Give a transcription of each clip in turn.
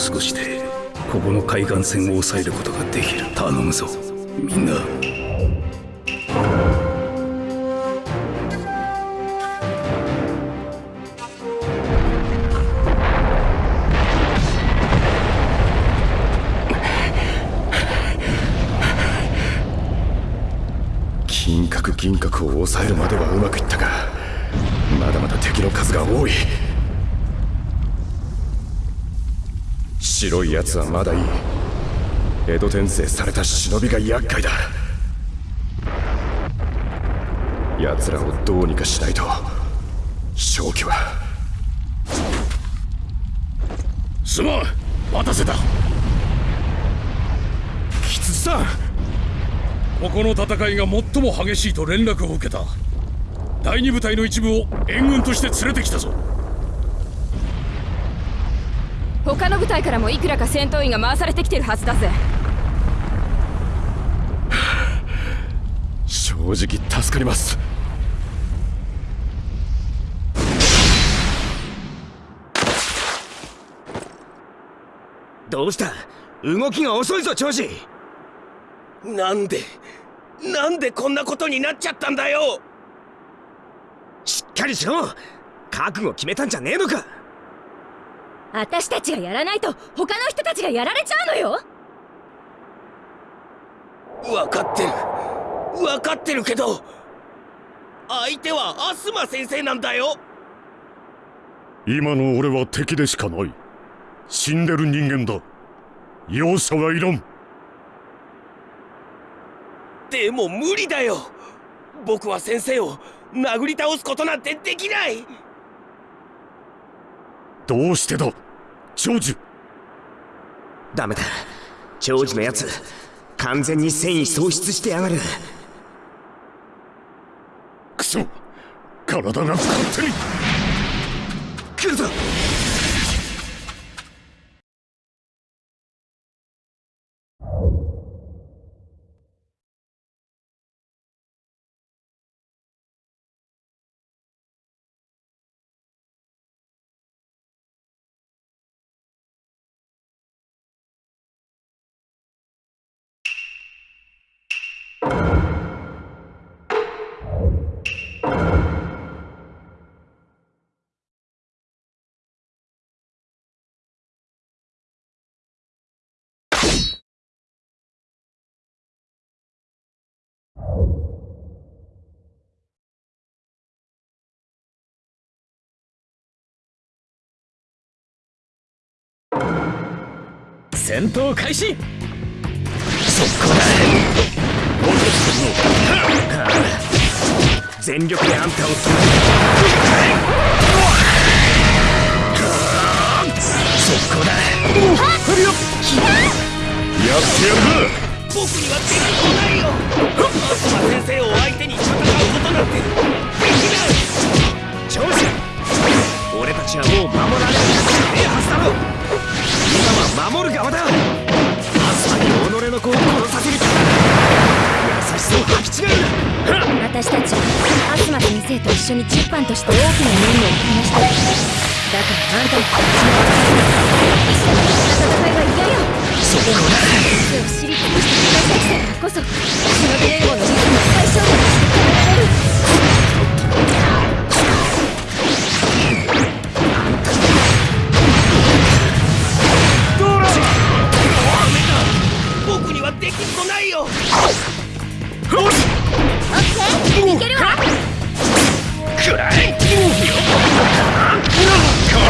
少しでここの海岸線を抑えることができる。頼むぞ。みんな。白いやつはまだいい。江戸転生された忍びが厄介だ。奴らをどうにかしないと。正気は。すまん。待たせた。吉さん。ここの戦いが最も激しいと連絡を受けた。第二部隊の一部を援軍として連れてきたぞ。他の部隊からもいくらか戦闘員が回されてきてるはずだぜ。正直助かります。どうした？動きが遅いぞ長司なんでなんでこんなことになっちゃったんだよ。しっかりしろ。覚悟決めたんじゃねえのか私たちがやらないと他の人たちがやられちゃうのよ。分かってる。分かってるけど相手はアスマ先生なんだよ。今の俺は敵でしかない。死んでる人間だ。容赦はいらん。でも無理だよ。僕は先生を殴り倒すことなんてできないどうしてだ？長寿ダメだ。長寿のやつ完全に戦意喪失してやがる。クソ。体が勝手に。来るぞ戦闘開始。全力であんたを止めそこだ。やってやるか僕にはできっこないよアスマ先生を相手に戦うことなんてできない長司俺たちはもう守られる立場ねえはずだ。ろは守る側だ。アスマに己の子を殺させる気だ優しさを履き違えるな私たちはアスマ先生と一緒に10班として大きな任務をこなした。だからあんたも一緒に戦いは嫌よそこだを知り尽くして私たちだからこそ忍び連合のリズムを最小限にして変えられる。きっこないよ。オッケーいけるわくらえ。こ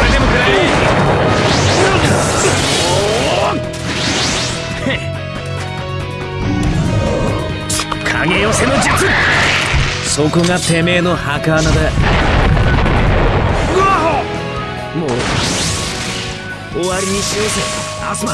れでもくら影寄せの術そこがてめえ。の墓穴だもう。終わりにしようぜ。アスマ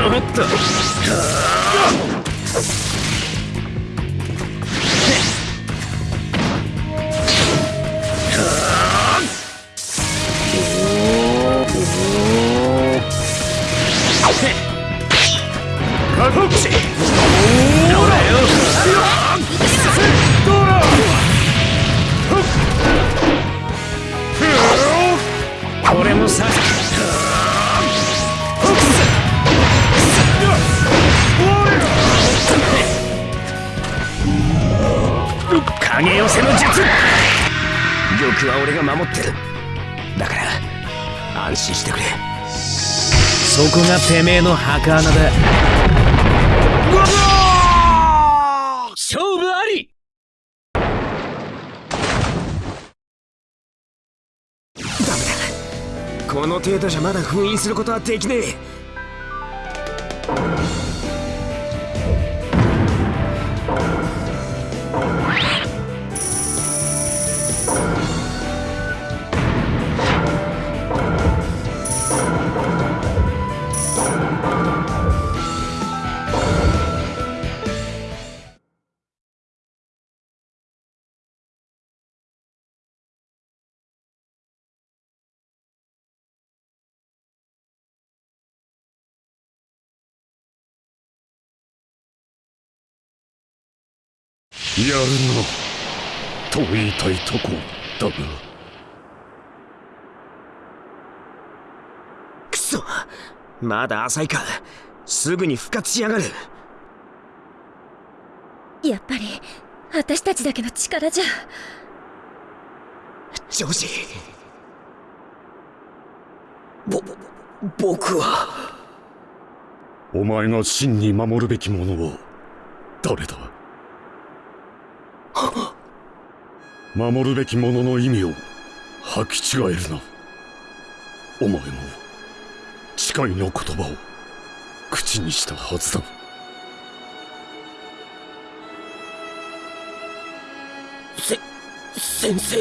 おっと俺守ってる。だから安心してくれ。そこがてめえの墓穴だ。勝負あり!ダメだ。この程度じゃまだ封印することはできねえやるなと言いたいとこだが。くそまだ浅いか。すぐに復活しやがる。やっぱり私たちだけの力じゃ。ジョージ。ぼぼ僕は。お前が真に守るべきものは誰だ？守るべきものの意味を履き違えるな。お前も誓いの言葉を口にしたはずだ。せ先生。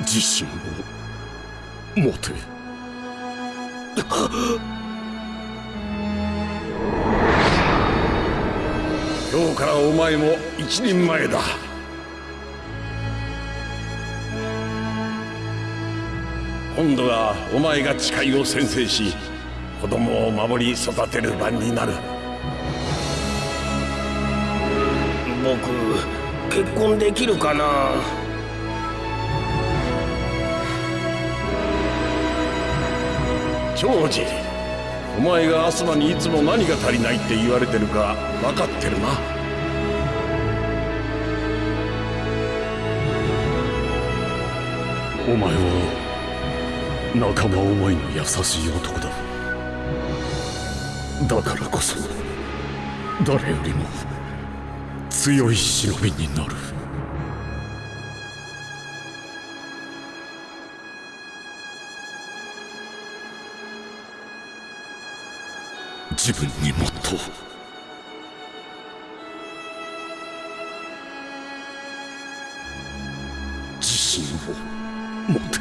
自信を持て今日からお前も一人前だ。今度はお前が誓いを宣誓し子供を守り育てる番になる。僕結婚できるかな？長次お前がアスマにいつも何が足りないって言われてるか分かってるな。お前は仲間思いの優しい男だ。だからこそ誰よりも強い忍びになる。自分にもっと。自信を持て。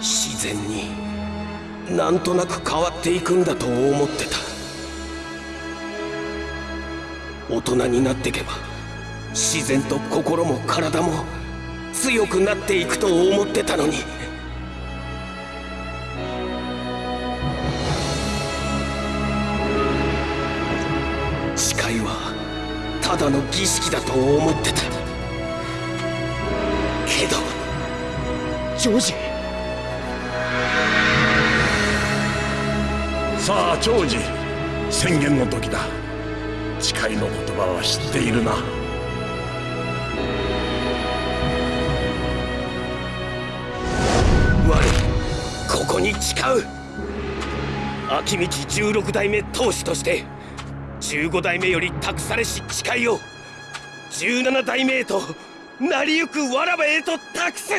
自然になんとなく変わっていくんだと思ってた。大人になってけば自然と心も体も強くなっていくと思ってたのに。だの儀式だと思ってた。けどジョージ。さあ長次宣言の時だ。誓いの言葉は知っているな。我ここに誓う。秋道16代目当主として15代目より託されし誓いを17代目へと成りゆくわらばへと託す。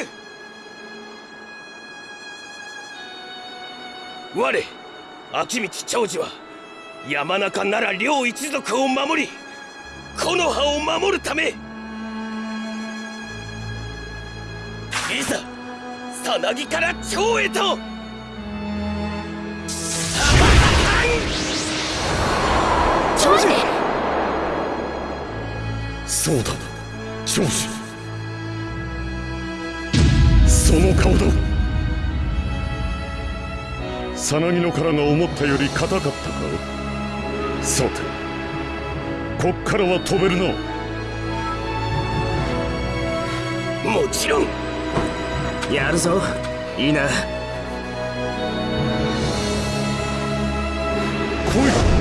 我秋道長次は山中なら両一族を守り木の葉を守るため。いざさなぎから蝶へと長司そうだ長司その顔だ。さなぎの殻が思ったより硬かったかさてこっからは飛べるな。もちろん。やるぞ。いいな。来い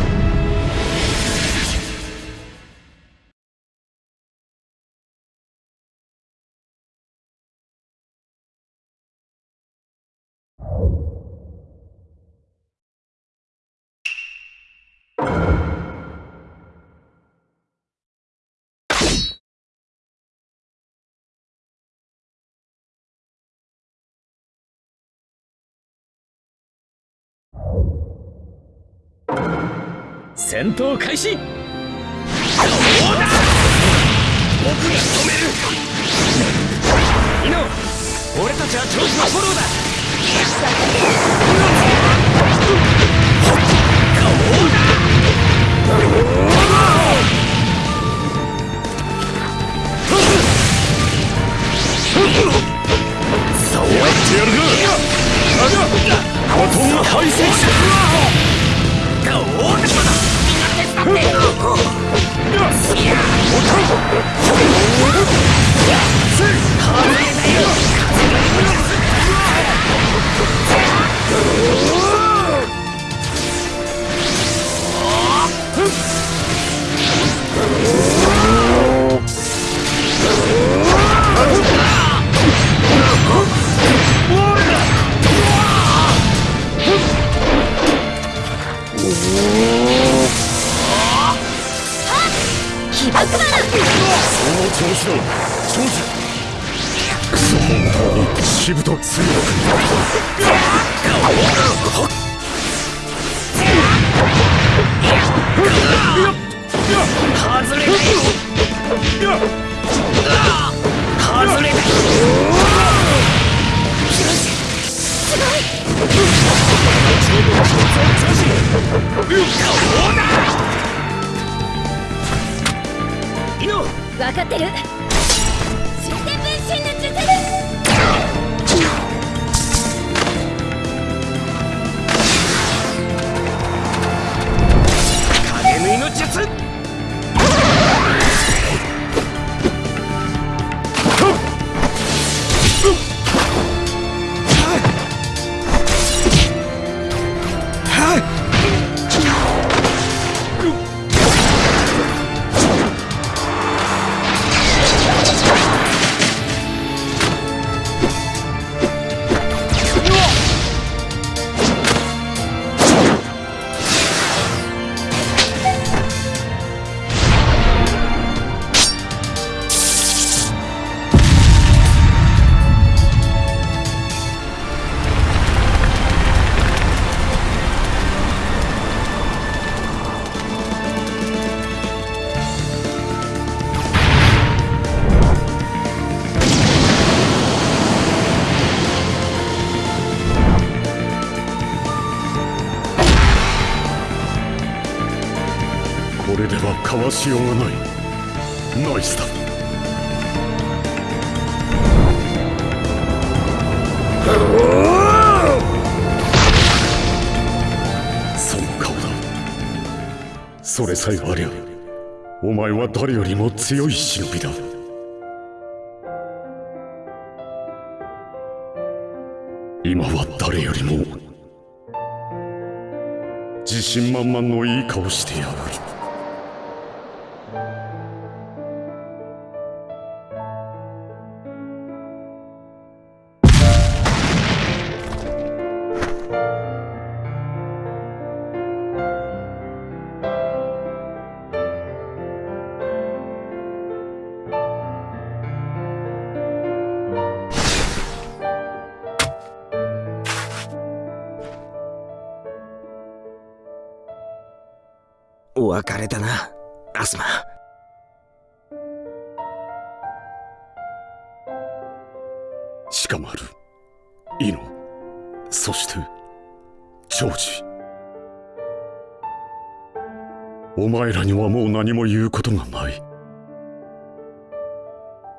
戦闘開始。僕が止める。イノ俺たちは長司のフォローだ。やってやるか。バトン排斥が大沼だみんな手伝っていやお起爆魔その調子だ長司クソ本当にしぶと強く外れた外れたイノ分かってる。終点分身の術影縫いの術しようがない。ナイスだ。その顔だそれさえありゃお前は誰よりも強い忍びだ。今は誰よりも自信満々のいい顔してやがる。別れだなアスマ。鹿丸イノ。そしてジョージ。お前らにはもう何も言うことがない。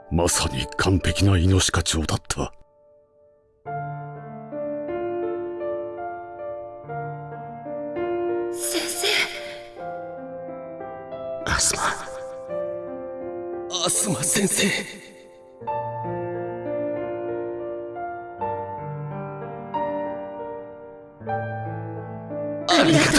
まさに完璧なイノシカ町だった。アスマアスマ先生ありがとう。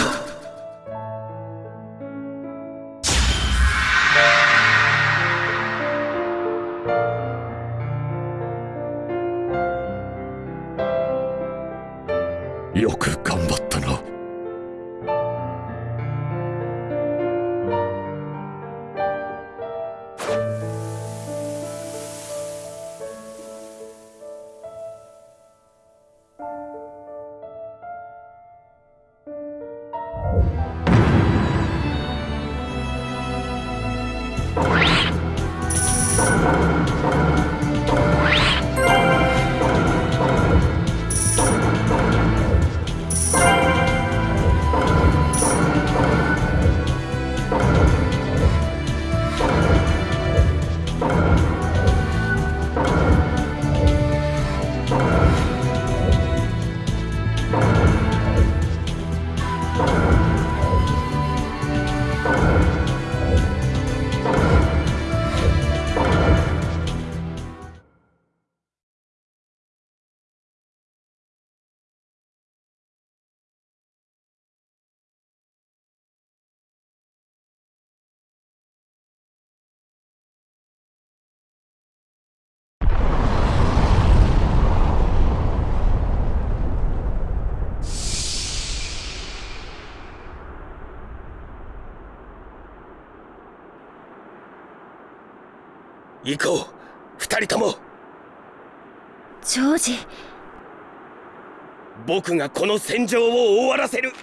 行こう。二人とも。ジョージ。僕がこの戦場を終わらせる。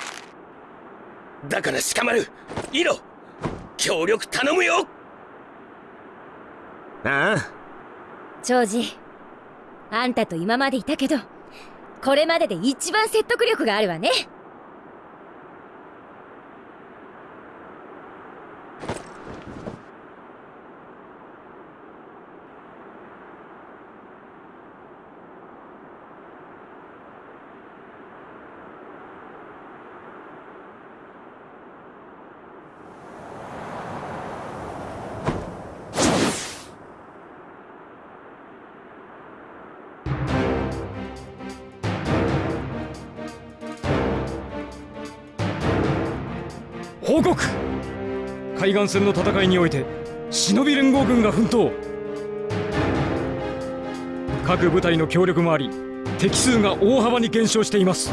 だから鹿丸イロ協力頼むよ。ああ。ジョージ。あんたと今までいたけどこれまでで一番説得力があるわね岸線の戦いにおいて忍び連合軍が奮闘。各部隊の協力もあり敵数が大幅に減少しています。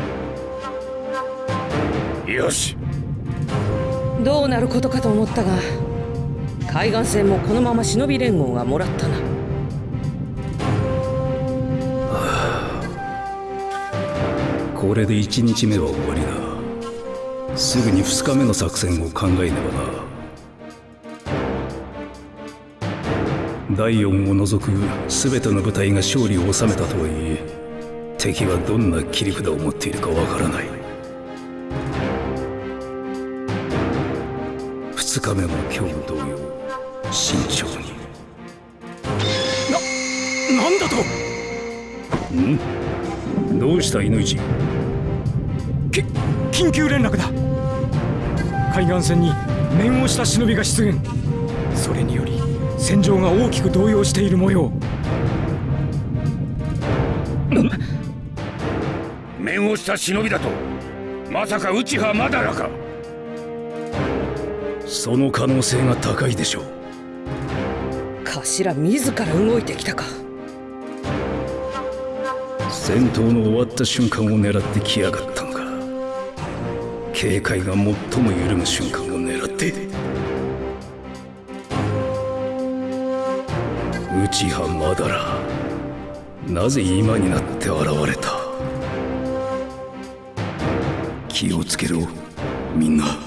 よし。どうなることかと思ったが海岸線もこのまま忍び連合がもらったな。これで1日目は終わりだ。すぐに2日目の作戦を考えねばな第4を除く全ての部隊が勝利を収めたとはいえ敵はどんな切り札を持っているかわからない。2日目も今日同様慎重に。なんだと？どうした犬市き緊急連絡だ。海岸線に面をした忍びが出現。それにより戦場が大きく動揺している模様。面をした忍びだとまさか内葉まだらか。その可能性が高いでしょう。頭自ら動いてきたか。戦闘の終わった瞬間を狙ってきやがったのか。警戒が最も緩む瞬間を狙って内葉まだらなぜ今になって現れた？気をつけろみんな。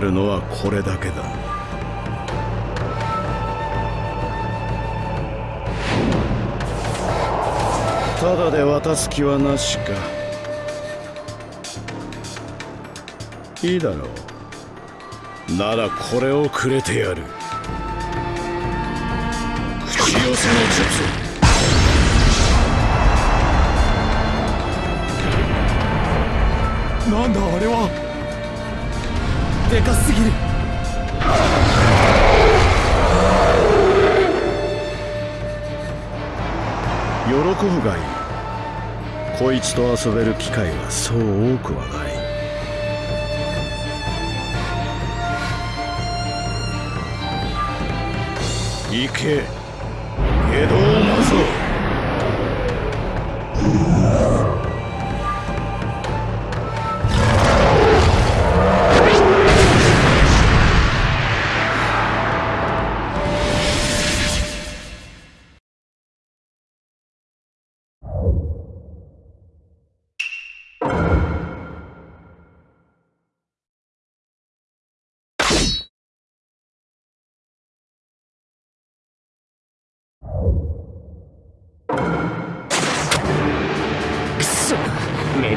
あるのはこれだけだ。ただで渡す気はなしか。いいだろう。ならこれをくれてやる。口寄せの術。なんだ？でかすぎる。喜ぶがいい。こいつと遊べる機会はそう多くはない。行け。下道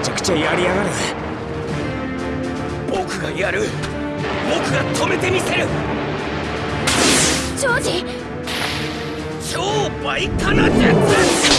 ちゃくちゃやりやがる。僕がやる。僕が止めてみせる。ジョージ。超倍化の術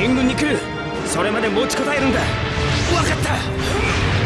援軍に来る。それまで持ちこたえるんだ。分かった。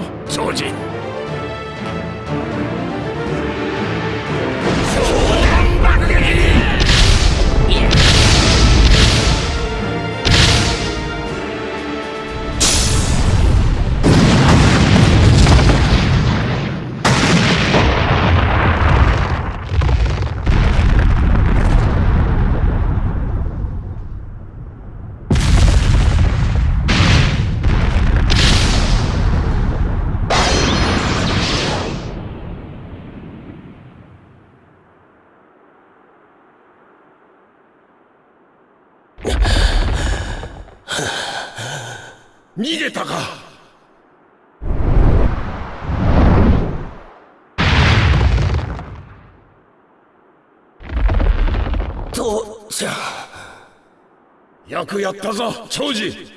によくやったぞ長次。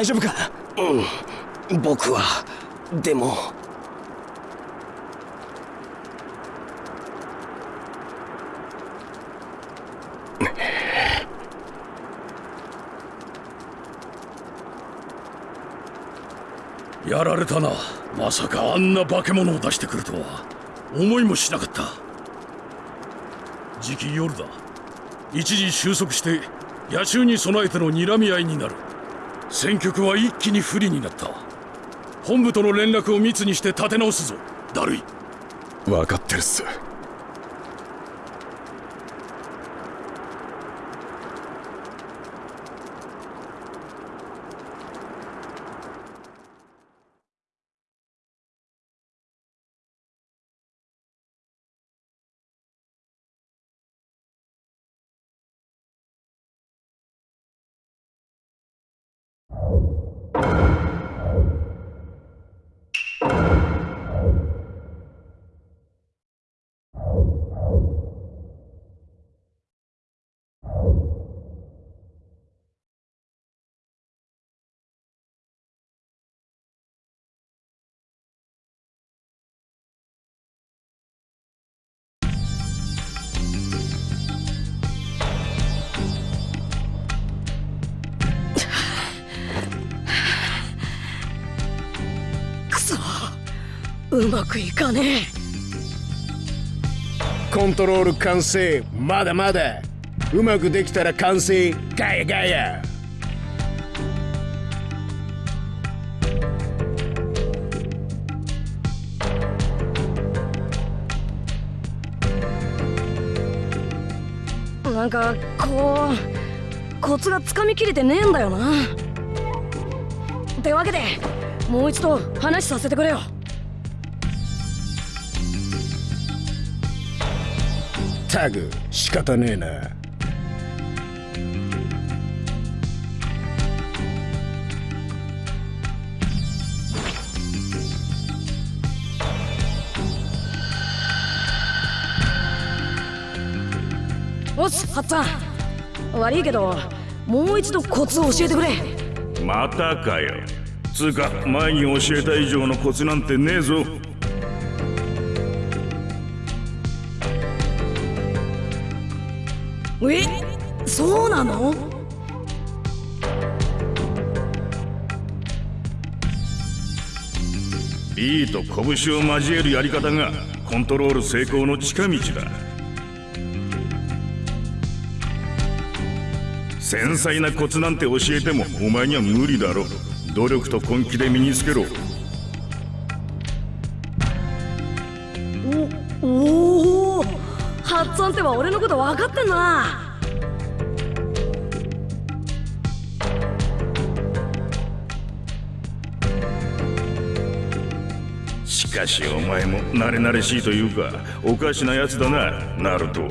大丈夫か？僕はでも。やられたな。まさかあんな化け物を出してくるとは。思いもしなかった。時期夜だ。一時収束して野襲に備えての睨み合いになる戦局は一気に不利になった。本部との連絡を密にして立て直すぞ。ダルイ分かってるっす。うまくいかねコントロール完成。まだまだ。うまくできたら完成。ガヤガヤ。えなんかこうコツがつかみきれてねえんだよな。ってわけでもう一度話させてくれよタグ仕方ねえな。おっすハッツァン悪いけどもう一度コツを教えてくれ。またかよ。つうか前に教えた以上のコツなんてねえぞえそうなの？いいと拳を交えるやり方がコントロール成功の近道だ。繊細なコツなんて教えてもお前には無理だろ努力と根気で身につけろ。ハッツァンっては俺のこと分かってんなしかしお前も慣れ慣れしいというかおかしなやつだなナルト。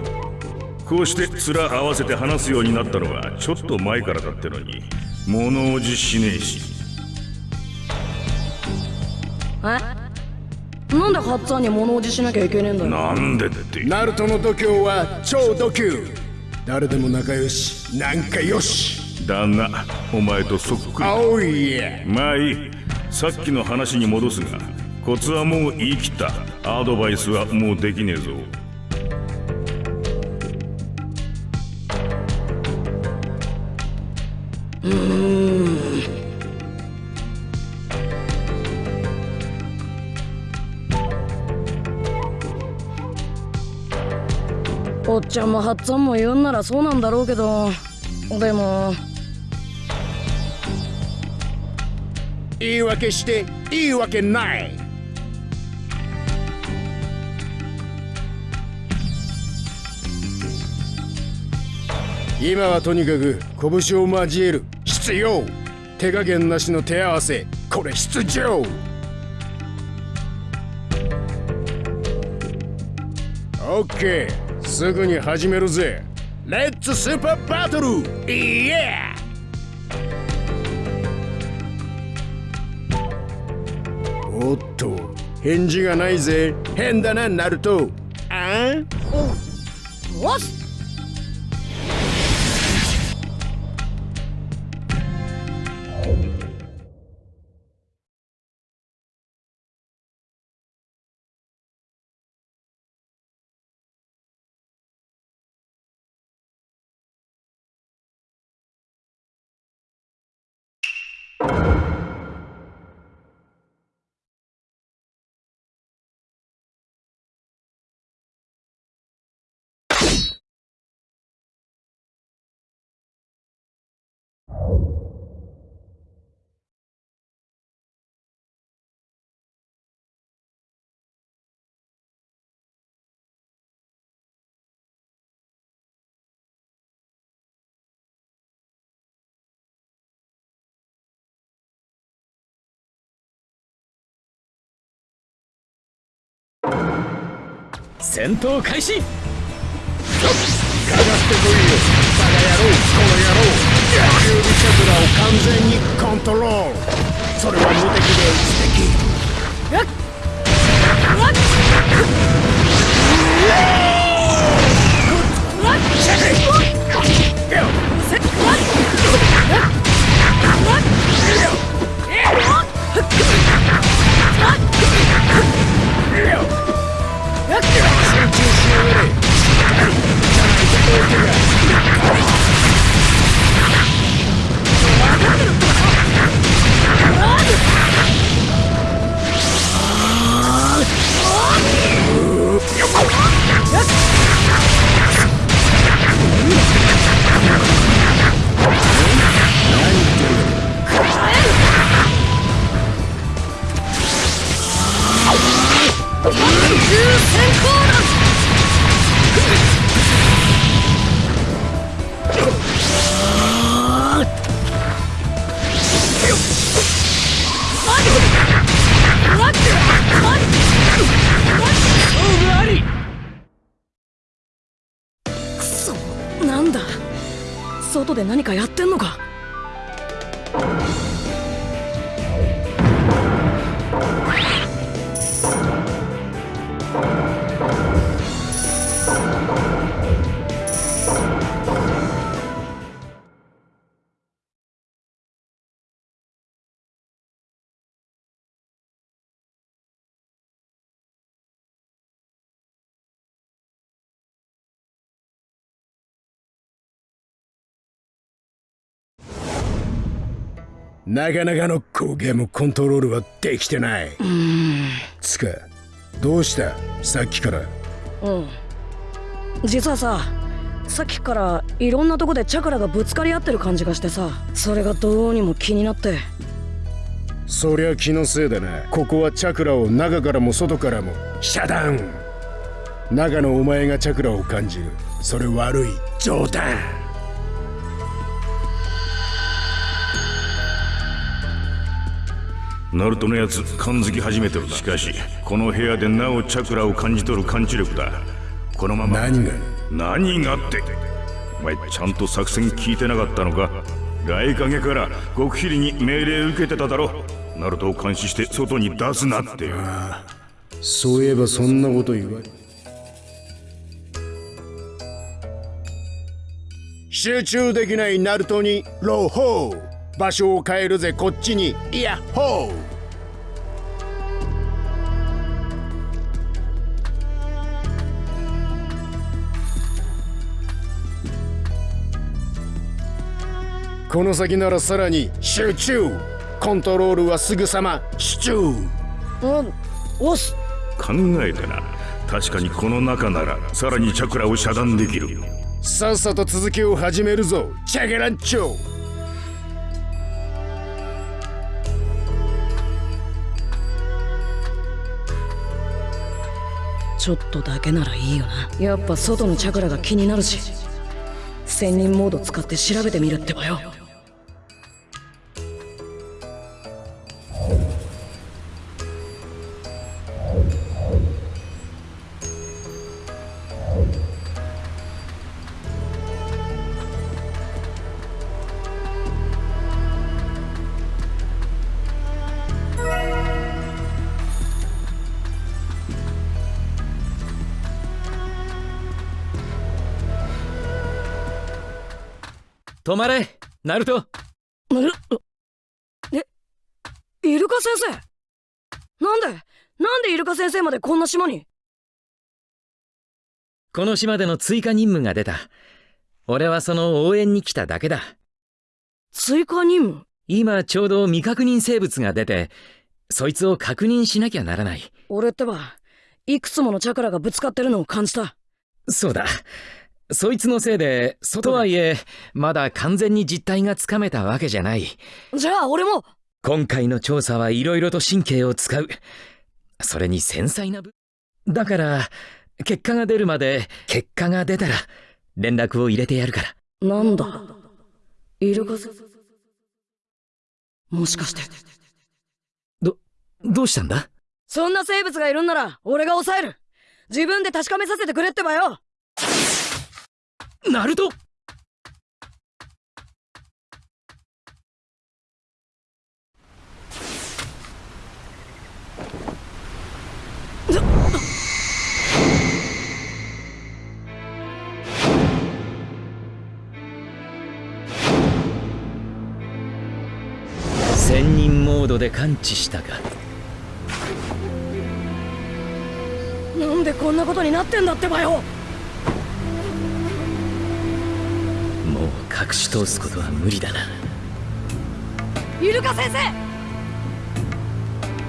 こうして面合わせて話すようになったのはちょっと前からだってのに物おじしねえし。え？なんでハッツァンに物おじしなきゃいけねえんだよ。なんでって。ナルトの度胸は超度級誰でも仲良し。なんかよし。だがお前とそっくりおいや。まあいい。さっきの話に戻すがコツはもう言い切った。アドバイスはもうできねえぞちゃんもハッツァンも言うんならそうなんだろうけどでも。言い訳していいわけない。今はとにかく拳を交える。必要。手加減なしの手合わせ。これ必要。オッケー。すぐに始めるぜ。レッツスーパーバトルイエーおっと返事がないぜ。変だなナルト。あん？おっす戦闘開始。かかってこいよ。バカ野郎この野郎。野球部チャクラを完全にコントロール。それは無敵で素敵。なかなかの高ゲームコントロールはできてない。つかどうした？さっきから。うん。実はささっきからいろんなとこでチャクラがぶつかり合ってる感じがしてさそれがどうにも気になって。そりゃ気のせいだな。ここはチャクラを中からも外からも遮断中のお前がチャクラを感じる。それ悪い。冗談ナルトのやつ感づき始めてるな。しかしこの部屋でなおチャクラを感じ取る感知力だ。このまま。何が？何がって。お前ちゃんと作戦聞いてなかったのか？外影から極秘裏に命令受けてただろ。ナルトを監視して外に出すなってそういえばそんなこと言われ集中できないナルトにローホー場所を変えるぜこっちに。イヤッホーこの先ならさらに集中。コントロールはすぐさま集中。うんおっす。考えてな。確かにこの中ならさらにチャクラを遮断できる。さっさと続きを始めるぞチャゲランチョちょっとだけならいいよな。やっぱ外のチャクラが気になるし。仙人モード使って調べてみるってばよ。止まれナルト。えイルカ先生？なんでなんでイルカ先生までこんな島に？この島での追加任務が出た。俺はその応援に来ただけだ。追加任務？今ちょうど未確認生物が出てそいつを確認しなきゃならない。俺ってばいくつものチャクラがぶつかってるのを感じた。そうだそいつのせいでとはいえまだ完全に実態がつかめたわけじゃない。じゃあ俺も。今回の調査はいろいろと神経を使う。それに繊細な部。だから結果が出るまで結果が出たら連絡を入れてやるから。なんだ？イルカもしかして。どどうしたんだ？そんな生物がいるんなら俺が抑える。自分で確かめさせてくれってばよナルト。仙人モードで感知したか。なんでこんなことになってんだってばよ隠し通すことは無理だな。イルカ先生！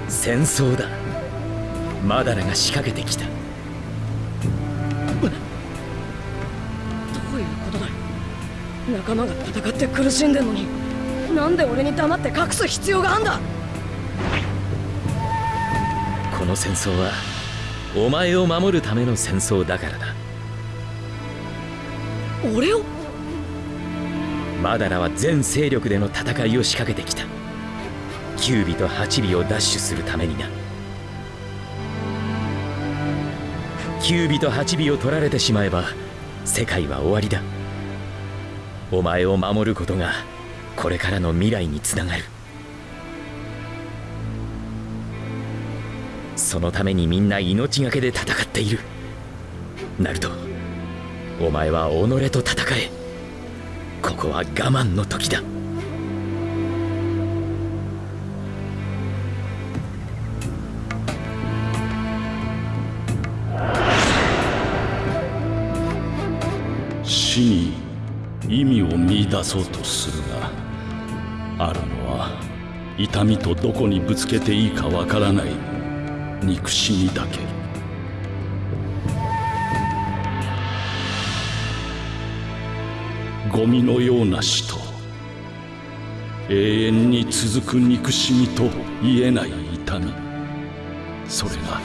戦争だ。マダラが仕掛けてきた。どういうことだよ仲間が戦って苦しんでんのに。なんで俺に黙って隠す必要があんだ？この戦争はお前を守るための戦争だからだ。俺を？マダラは全勢力での戦いを仕掛けてきた。9尾と8尾を奪取するためにな。9尾と8尾を取られてしまえば世界は終わりだ。お前を守ることがこれからの未来につながる。そのためにみんな命がけで戦っている。ナルトお前は己と戦え。ここは我慢の時だ。死に意味を見出そうとするがあるのは痛みとどこにぶつけていいかわからない憎しみだけゴミのような死と永遠に続く憎しみと言えない痛み。それが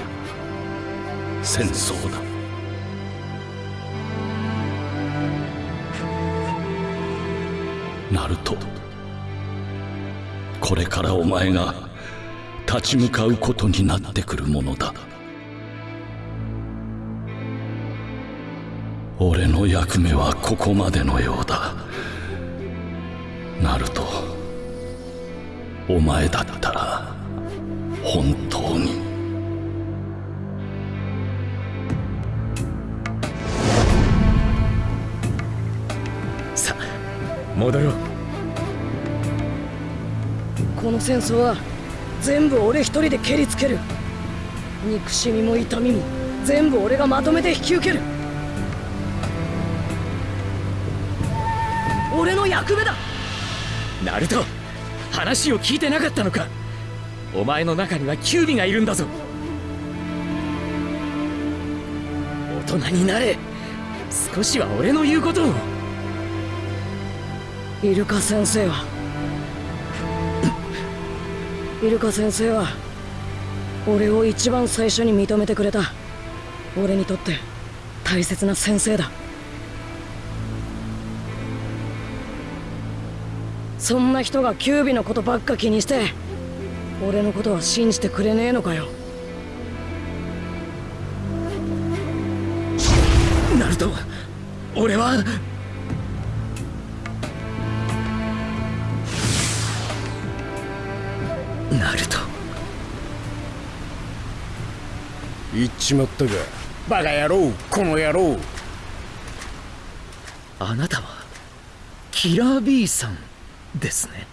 戦争だ。ナルトこれからお前が立ち向かうことになってくるものだ。俺の役目はここまでのようだ。ナルトお前だったら本当に。さあ戻ろう。この戦争は全部俺一人で蹴りつける。憎しみも痛みも全部俺がまとめて引き受ける俺の役目だ。ナルト話を聞いてなかったのか。お前の中にはキュービがいるんだぞ。大人になれ。少しは俺の言うことを。イルカ先生は。イルカ先生は俺を一番最初に認めてくれた。俺にとって大切な先生だそんな人がキュービのことばっか気にして俺のことは信じてくれねえのかよ。ナルト俺はナルト。言っちまったかバカ野郎この野郎。あなたはキラー B さんですね。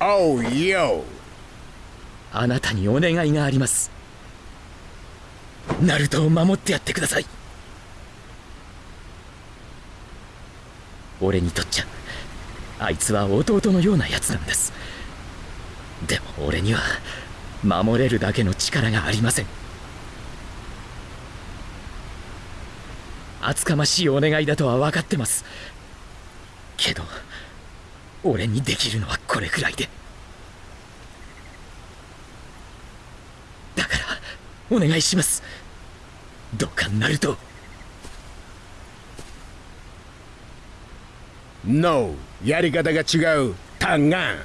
おうよあなたにお願いがあります。ナルトを守ってやってください。俺にとっちゃあいつは弟のようなやつなんです。でも俺には守れるだけの力がありません。厚かましいお願いだとは分かってますけど俺にできるのはこれくらいで。だからお願いします。どうかナルト No! やり方が違う。タンガン。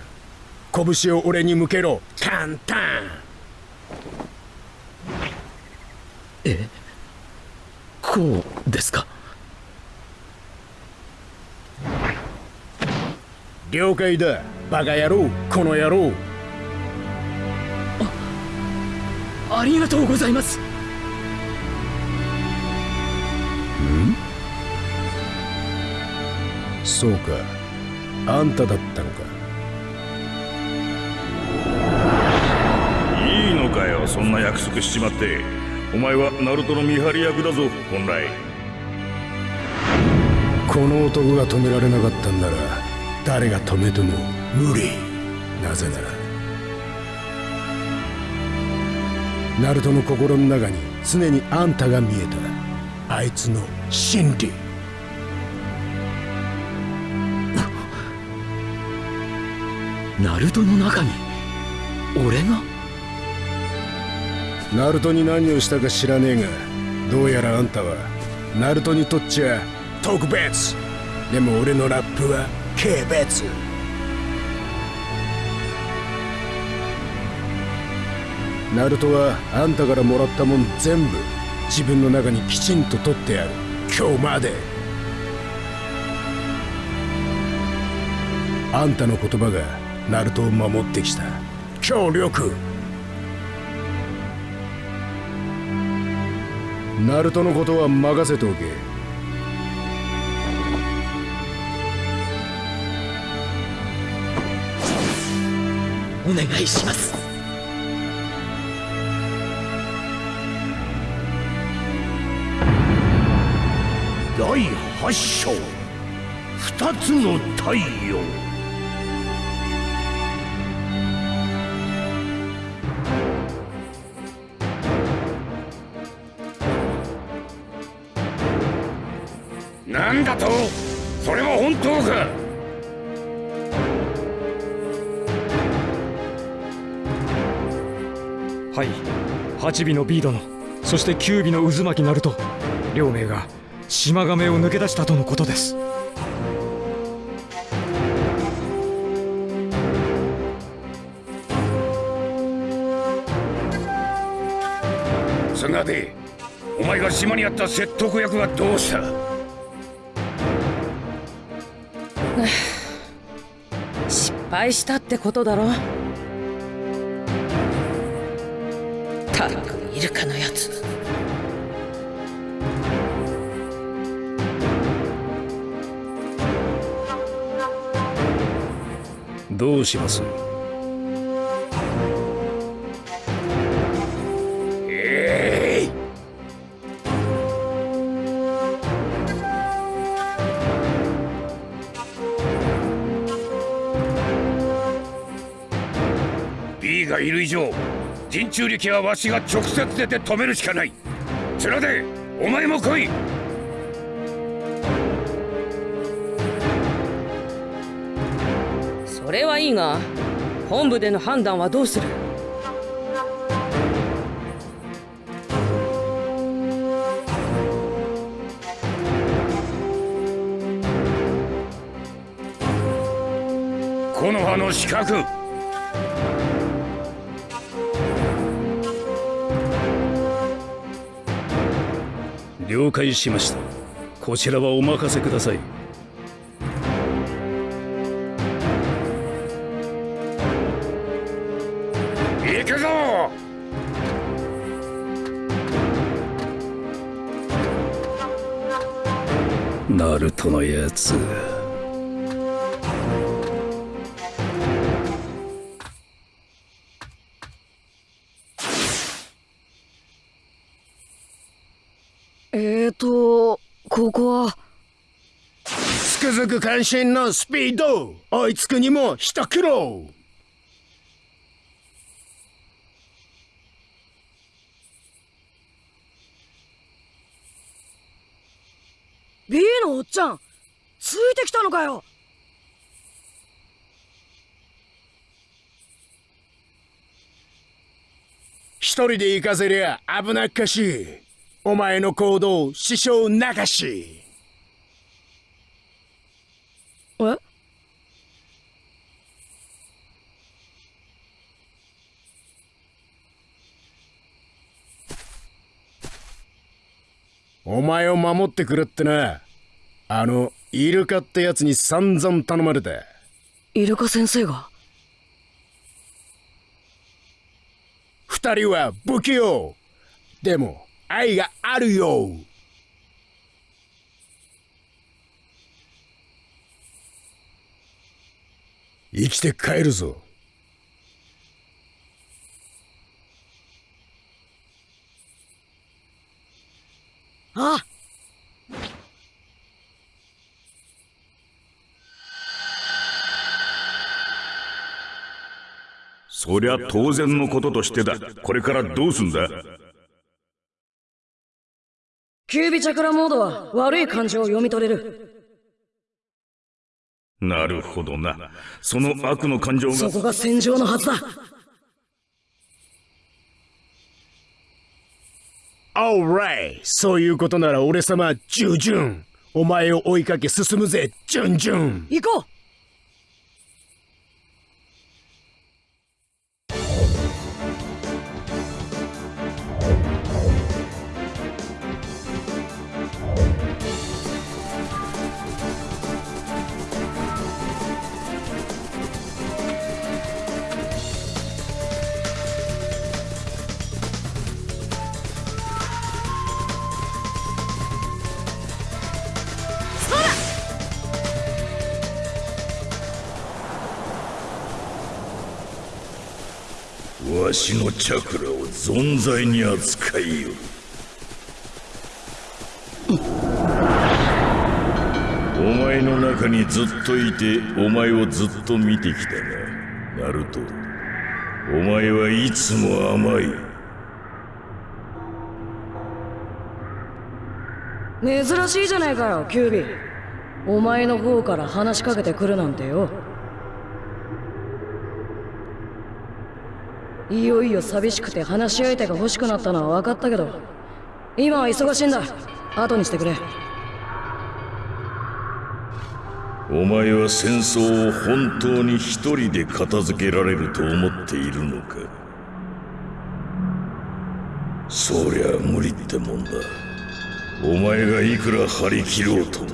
拳を俺に向けろ。簡単え？こうですか？了解だ。バカ野郎この野郎。ありがとうございます。そうか。あんただったのか。いいのかよそんな約束しちまって。お前はナルトの見張り役だぞ本来。この男が止められなかったんなら誰が止めても無理。なぜならナルトの心の中に常にあんたが見えたあいつの真理。ナルトの中に俺が？ナルトに何をしたか知らねえがどうやらあんたはナルトにとっちゃ特別。でも俺のラップは軽別ナルトはあんたからもらったもん全部自分の中にきちんと取ってやる今日まであんたの言葉がナルトを守ってきた協力ナルトのことは任せておけお願いします。第八章。二つの太陽。なんだと？それは本当か？はい。8尾のビー殿そして9尾の渦巻きナルト。両名が島亀を抜け出したとのことです。菅でお前が島にあった説得役はどうした？失敗したってことだろたくイルカのやつ。どうします？人中力はわしが直接出て止めるしかない。面でお前も来い。それはいいが本部での判断はどうする？木の葉の資格了解しました。こちらはお任せください。行くぞ！ナルトのやつとここは。つくづく関心のスピード。追いつくにも一苦労。ビーのおっちゃんついてきたのかよ。一人で行かせりゃ危なっかしいお前の行動支障なかし。え？お前を守ってくれってな。あのイルカってやつに散々頼まれたイルカ先生が？二人は不器用。でも愛があるよ。生きて帰るぞ。あ。そりゃ当然のこととしてだ。これからどうすんだ？キュービチャクラモードは悪い感情を読み取れる。なるほどな。その悪の感情が。そこが戦場のはずだ。オーライそういうことなら俺様ジュジュンお前を追いかけ進むぜジュンジュン行こうわしのチャクラを存在に扱いよ。お前の中にずっといてお前をずっと見てきたがナルト。お前はいつも甘い。珍しいじゃないかよキュービー。お前の方から話しかけてくるなんてよ。いよいよ寂しくて話し相手が欲しくなったのは分かったけど今は忙しいんだ。後にしてくれ。お前は戦争を本当に一人で片付けられると思っているのか？そりゃ無理ってもんだ。お前がいくら張り切ろうとも。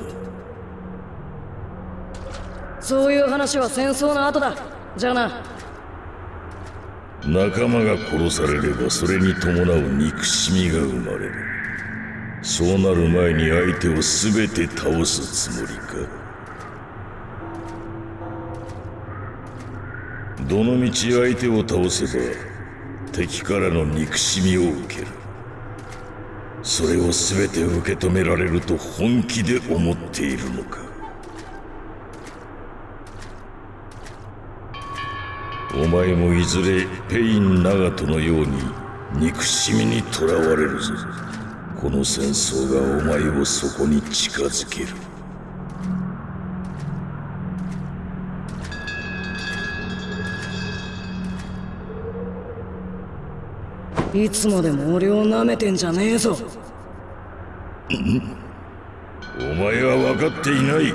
そういう話は戦争の後だ。じゃあな仲間が殺されればそれに伴う憎しみが生まれる。そうなる前に相手を全て倒すつもりか。どのみち相手を倒せば敵からの憎しみを受ける。それを全て受け止められると本気で思っているのか。お前もいずれペイン・ナガトのように憎しみにとらわれるぞ。この戦争がお前をそこに近づける。いつまでも俺を舐めてんじゃねえぞ。お前は分かっていない。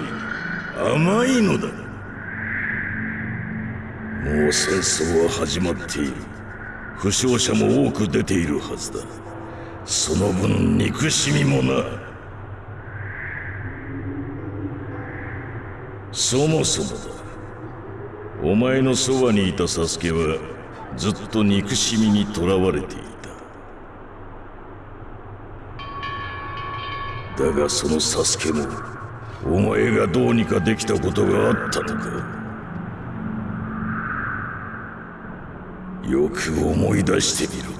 甘いのだもう戦争は始まっている。負傷者も多く出ているはずだ。その分憎しみもなそもそもだ。お前のそばにいたサスケはずっと憎しみにとらわれていた。だがそのサスケもお前がどうにかできたことがあったのか。よく思い出してみろ。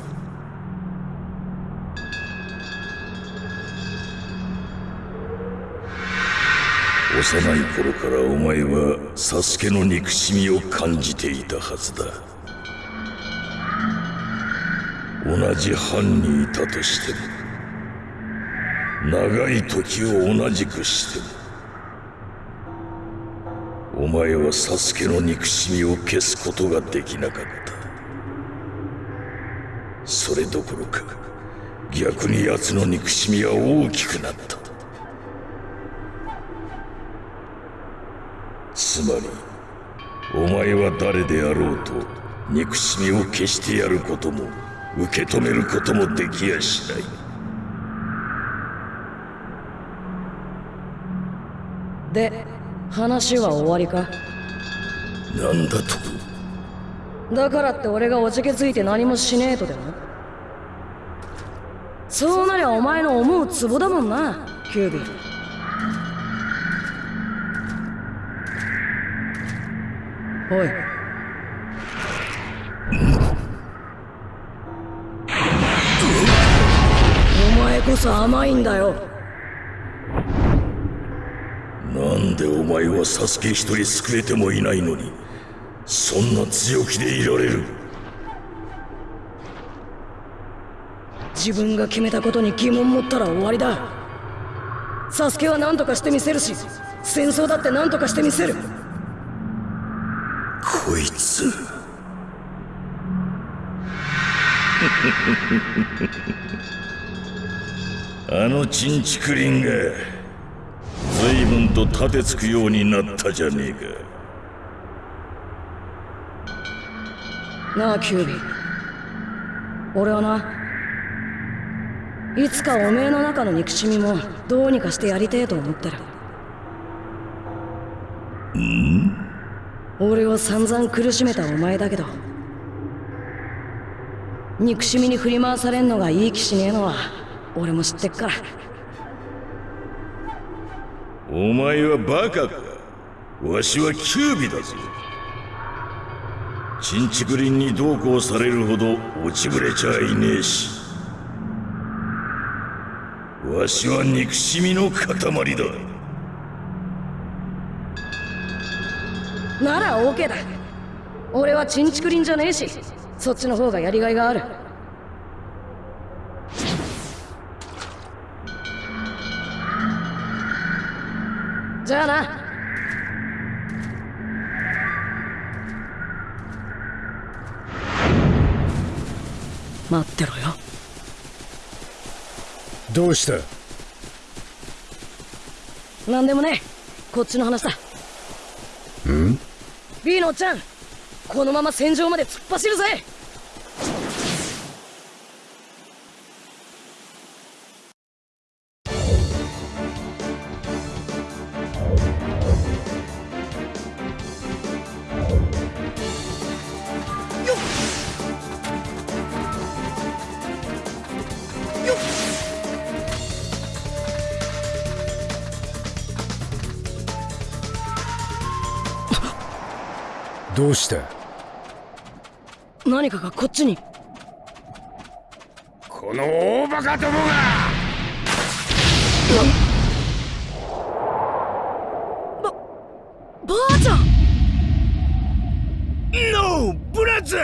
幼い頃からお前はサスケの憎しみを感じていたはずだ。同じ班にいたとしても長い時を同じくしてもお前はサスケの憎しみを消すことができなかった。それどころか逆に奴の憎しみは大きくなった。つまりお前は誰であろうと憎しみを消してやることも受け止めることもできやしない。で話は終わりか？なんだと？だからって俺がおじけづいて何もしねえとでも？そうなりゃお前の思うツボだもんなキュービー。おい。お前こそ甘いんだよ。なんでお前はサスケ一人救えてもいないのにそんな強気でいられる？自分が決めたことに疑問持ったら終わりだ。サスケは何とかしてみせるし戦争だって何とかしてみせる。こいつ。あのチンチクリンが随分と立てつくようになったじゃねえか。なあキュービ俺はないつかおめえの中の憎しみもどうにかしてやりてえと思ってるん？俺を散々苦しめたお前だけど憎しみに振り回されんのがいい気しねえのは俺も知ってっから。お前はバカか。わしはキュービだぞ。チンチクリンにどうこうされるほど落ちぶれちゃいねえしわしは憎しみの塊だ。なら OK だ。俺はチンチクリンじゃねえしそっちの方がやりがいがある。じゃあな。待ってろよどうした？何でもねこっちの話だ。ん？B のおっちゃんこのまま戦場まで突っ走るぜどうした何かがこっちに。この大バカどもが！ばあちゃん。ノーブラザ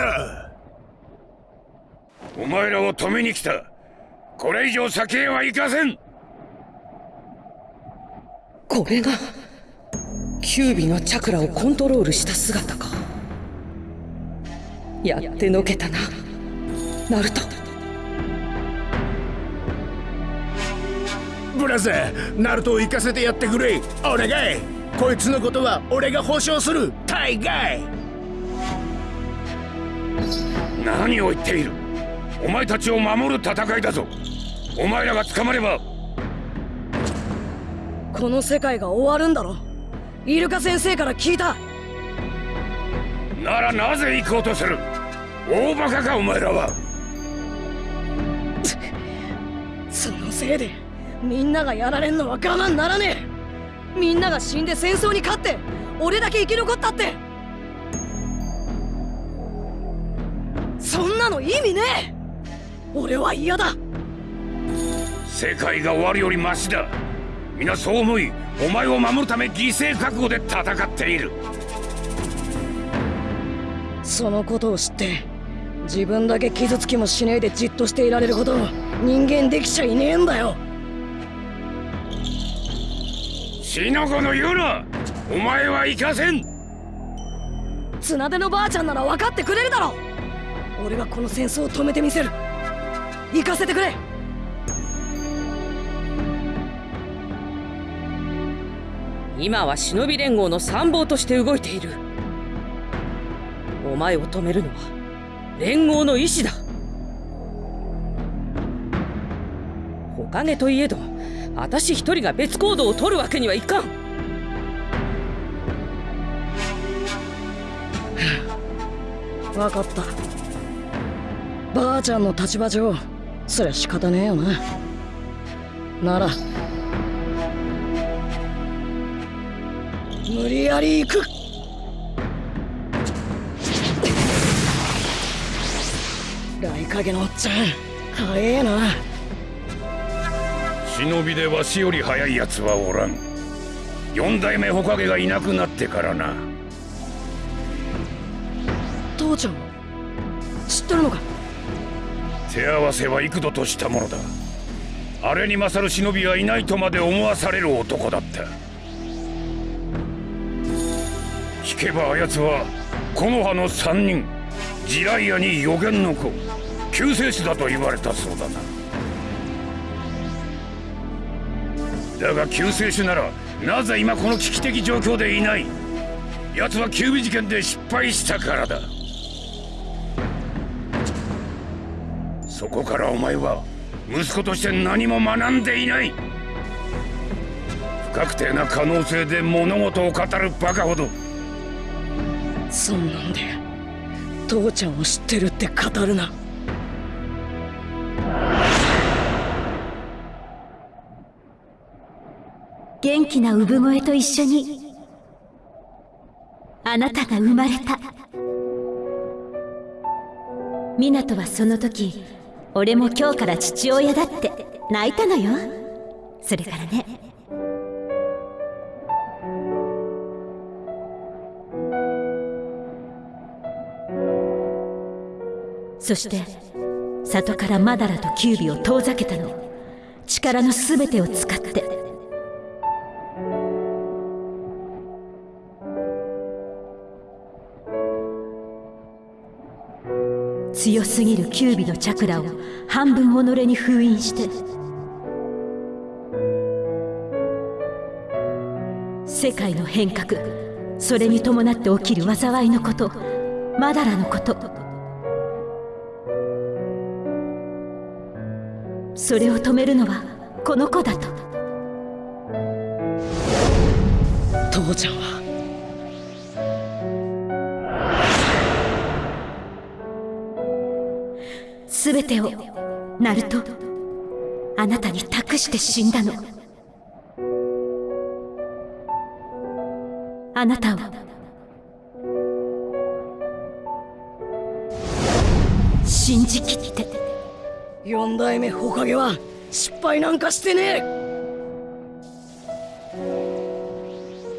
ーお前らを止めに来た。これ以上先へは行かせん。これがキュービのチャクラをコントロールした姿かやってのけたな。ナルト。ブラザーナルトを行かせてやってくれ。お願い。こいつのことは俺が保証する。大概。何を言っている。お前たちを守る戦いだぞ。お前らが捕まれば。この世界が終わるんだろ。イルカ先生から聞いたならなぜ行こうとする？大バカかお前らは。そのせいでみんながやられんのは我慢ならねえ。みんなが死んで戦争に勝って俺だけ生き残ったって。そんなの意味ねえ。俺は嫌だ。世界が終わるよりマシだ。皆そう思いお前を守るため犠牲覚悟で戦っているそのことを知って自分だけ傷つきもしねえでじっとしていられるほど人間できちゃいねえんだよ。死の子の言うなお前は行かせん。綱手のばあちゃんなら分かってくれるだろ。俺がこの戦争を止めてみせる。行かせてくれ。今は忍び連合の参謀として動いているお前を止めるのは連合の意志だ。おかげといえど私一人が別行動を取るわけにはいかん。分かった。ばあちゃんの立場上そりゃ仕方ねえよな。なら無理やり行く。影のおっちゃん。早えな。忍びでわしより早い奴はおらん。四代目火影がいなくなってからな。父ちゃん知ってるのか？手合わせは幾度としたものだ。あれに勝る忍びはいないとまで思わされる男だった。聞けばあやつは木の葉の三人ジライアに予言の子救世主だと言われたそうだな。だが救世主ならなぜ今この危機的状況でいない？奴はキュービ事件で失敗したからだ。そこからお前は息子として何も学んでいない。不確定な可能性で物事を語るバカほど。そんなんで父ちゃんを知ってるって語るな。元気な産声と一緒にあなたが生まれた。湊はその時俺も今日から父親だって泣いたのよ。それからね。そして里からマダラとキュービを遠ざけたの。力の全てを使って強すぎるキュービのチャクラを半分己に封印して世界の変革それに伴って起きる災いのことマダラのことそれを止めるのはこの子だと。父ちゃんは全てをナルトあなたに託して死んだの。あなたを。信じきって。四代目火影は失敗なんかしてね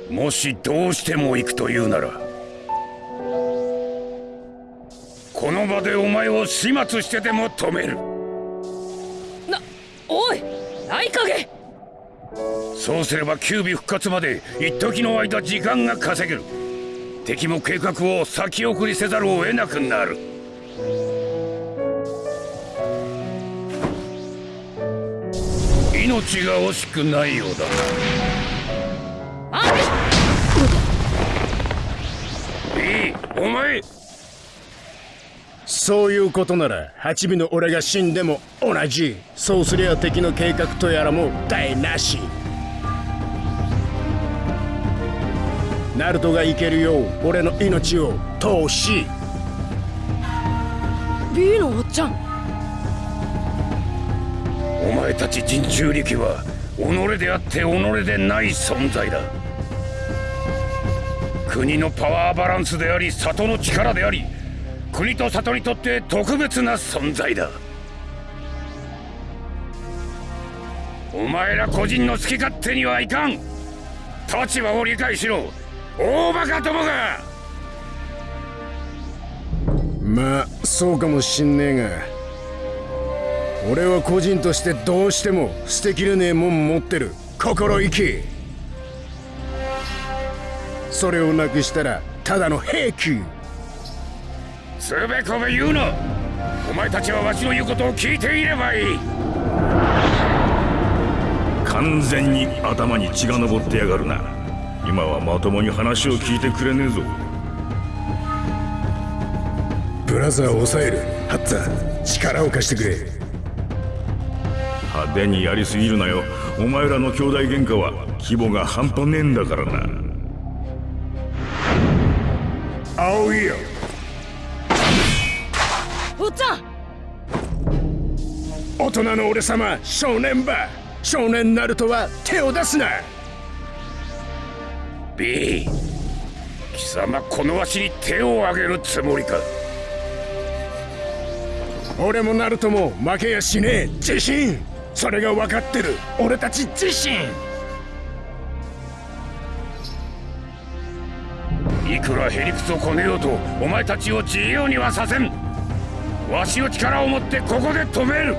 え。もしどうしても行くというならでお前を始末してでも止める。なおい大影。そうすればキュービ復活まで一時の間時間が稼げる。敵も計画を先送りせざるを得なくなる。命が惜しくないようだいいお前そういうことなら八尾の俺が死んでも同じ。そうすりゃ敵の計画とやらも台無し。ナルトが生けるよう俺の命を通し。B のおっちゃん。お前たち人中力は己であって己でない存在だ。国のパワーバランスであり里の力であり国と里にとって特別な存在だ。お前ら個人の好き勝手にはいかん。立場を理解しろ。大バカどもが。まあそうかもしんねえが。俺は個人としてどうしても捨てきれねえもん持ってる。心意気。それをなくしたらただの兵器。つべこべ言うな。お前たちはわしの言うことを聞いていればいい。完全に頭に血が上ってやがるな。今はまともに話を聞いてくれねえぞ。ブラザーを抑える。ハッツァ力を貸してくれ。派手にやりすぎるなよ。お前らの兄弟喧嘩は規模が半端ねえんだからな。青いよおっちゃん。大人の俺様少年ば。少年ナルトは手を出すな。B 貴様このわしに手を挙げるつもりか。俺もナルトも負けやしねえ。自信。それが分かってる。俺たち自身いくらへりくつをこねようとお前たちを自由にはさせん。わしの力を持ってここで止める。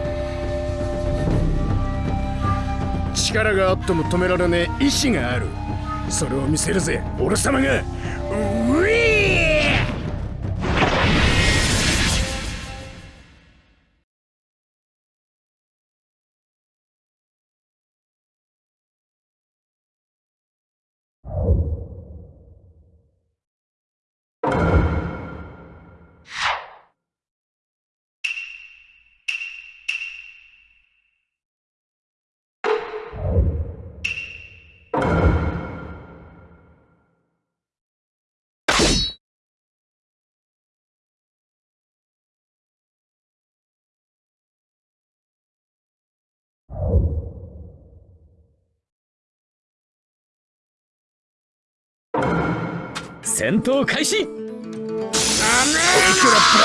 力があっても止められねえ意志がある。それを見せるぜ俺様が。ウ戦闘開始。いくらブラ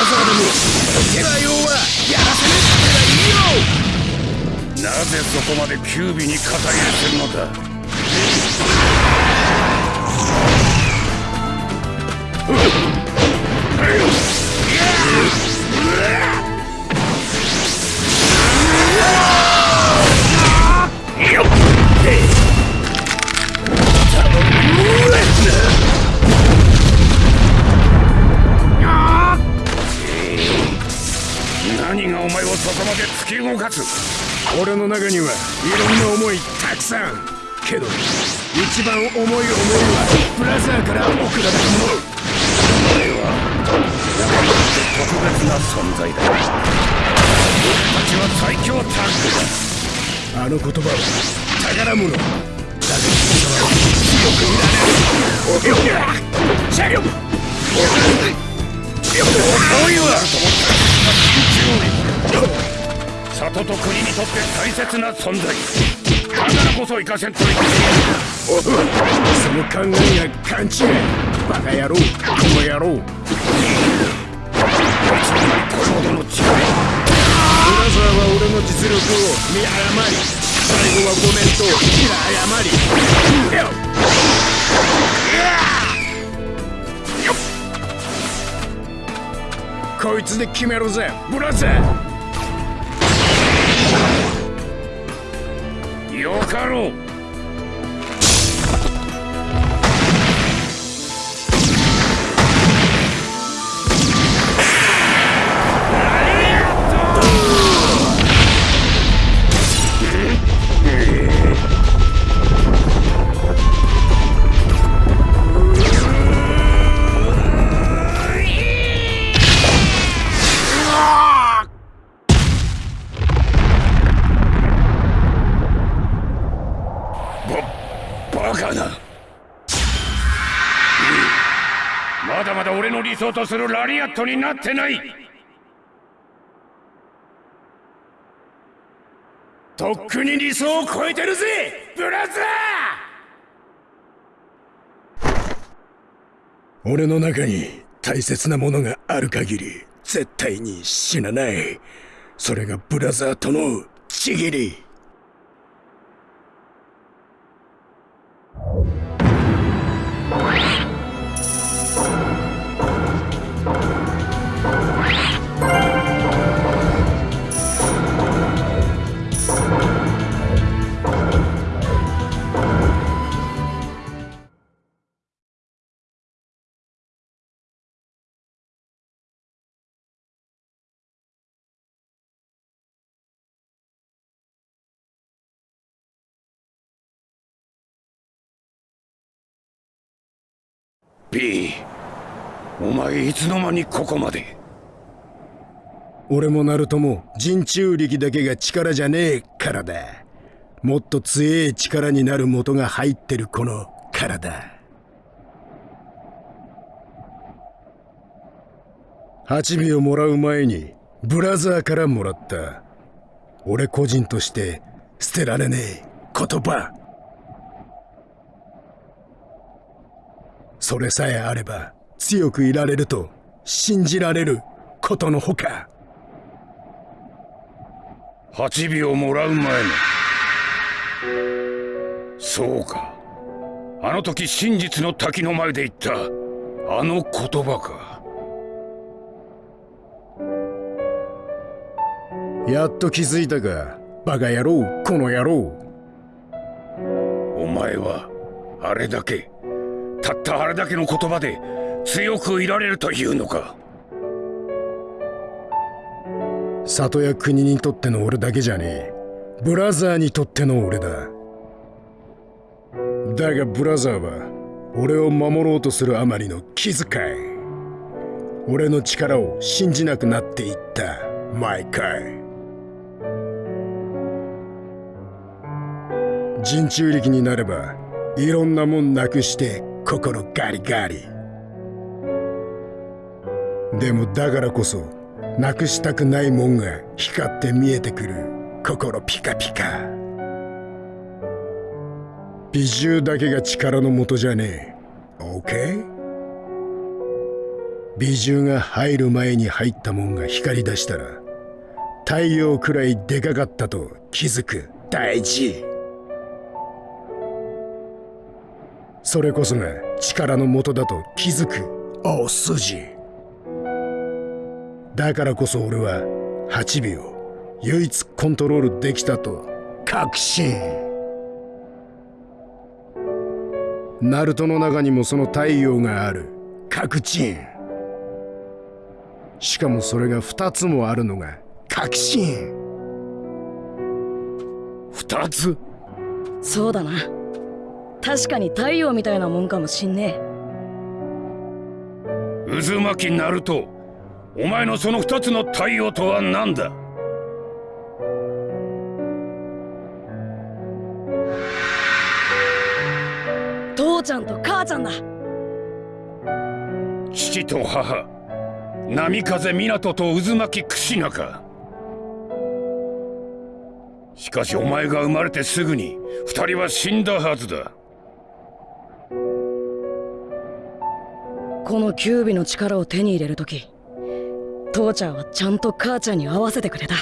ザーでも手は用はやらせなくてはいいよなぜそこまでキュービに肩入れするのだ？何 お前をそこまで突き動かす。俺の中にはいろんな思いたくさん。けど一番重い思いはブラザーから送られたものお前は俺にとって特別な存在だ。俺たちは最強タッグだ。あの言葉は宝物。だが君は強くいられる。よっ車両そういうあると思っ里と国にとって大切な存在だからこそ生かせんといけない。その考えが勘違いバカ野郎この野郎こいつの前にこれほどの力ブラザーは俺の実力を見誤り最後はごめんと平謝りこいつで決めるぜ。ブラザーよかろう。だ俺の理想とするラリアットになってない。とっくに理想を超えてるぜブラザー！俺の中に大切なものがある限り絶対に死なない。それがブラザーとのちぎり。B お前いつの間にここまで。俺もナルトも人中力だけが力じゃねえからだ。もっと強え力になる元が入ってるこの体。8尾をもらう前にブラザーからもらった。俺個人として捨てられねえ言葉。それさえあれば強くいられると信じられることのほか。8秒もらう前の。そうか。あの時真実の滝の前で言った。あの言葉か。やっと気づいたか。バカ野郎この野郎。お前はあれだけたったあれだけの言葉で強くいられるというのか。里や国にとっての俺だけじゃねえ。ブラザーにとっての俺だ。だがブラザーは俺を守ろうとするあまりの気遣い。俺の力を信じなくなっていった毎回。人中力になればいろんなもんなくして心ガリガリ。でもだからこそなくしたくないもんが光って見えてくる。心ピカピカ。美獣だけが力の元じゃねえ。OK? 美獣が入る前に入ったもんが光り出したら太陽くらいでかかったと気づく。大事。それこそが力の元だと気づく大筋。だからこそ俺は8秒唯一コントロールできたと確信。ナルトの中にもその太陽がある確信。しかもそれが2つもあるのが確信。2つ？そうだな。確かに太陽みたいなもんかもしんねえ。渦巻きナルトお前のその2つの太陽とは何だ？父ちゃんと母ちゃんだ。父と母波風湊と渦巻き櫛中。しかしお前が生まれてすぐに二人は死んだはずだこのキュービの力を手に入れるとき父ちゃんはちゃんと母ちゃんに合わせてくれた。